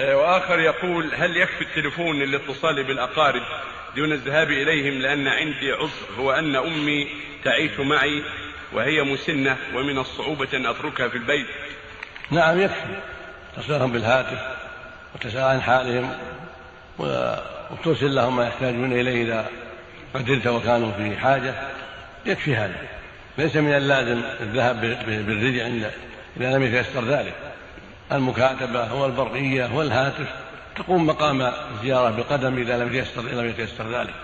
آه، وآخر يقول هل يكفي التليفون للاتصال بالأقارب دون الذهاب إليهم؟ لأن عندي عذر هو أن أمي تعيش معي وهي مسنة ومن الصعوبة أن أتركها في البيت. نعم يكفي. تصلهم بالهاتف وتسأل عن حالهم وترسل لهم ما يحتاجون إليه إذا قدرت وكانوا في حاجة. يكفي هذا. ليس من اللازم الذهاب بالرجع إذا لم يتيسر ذلك. المكاتبة والبرقية والهاتف تقوم مقام الزيارة بالقدم إذا لم يتيسر لم يتيسر ذلك.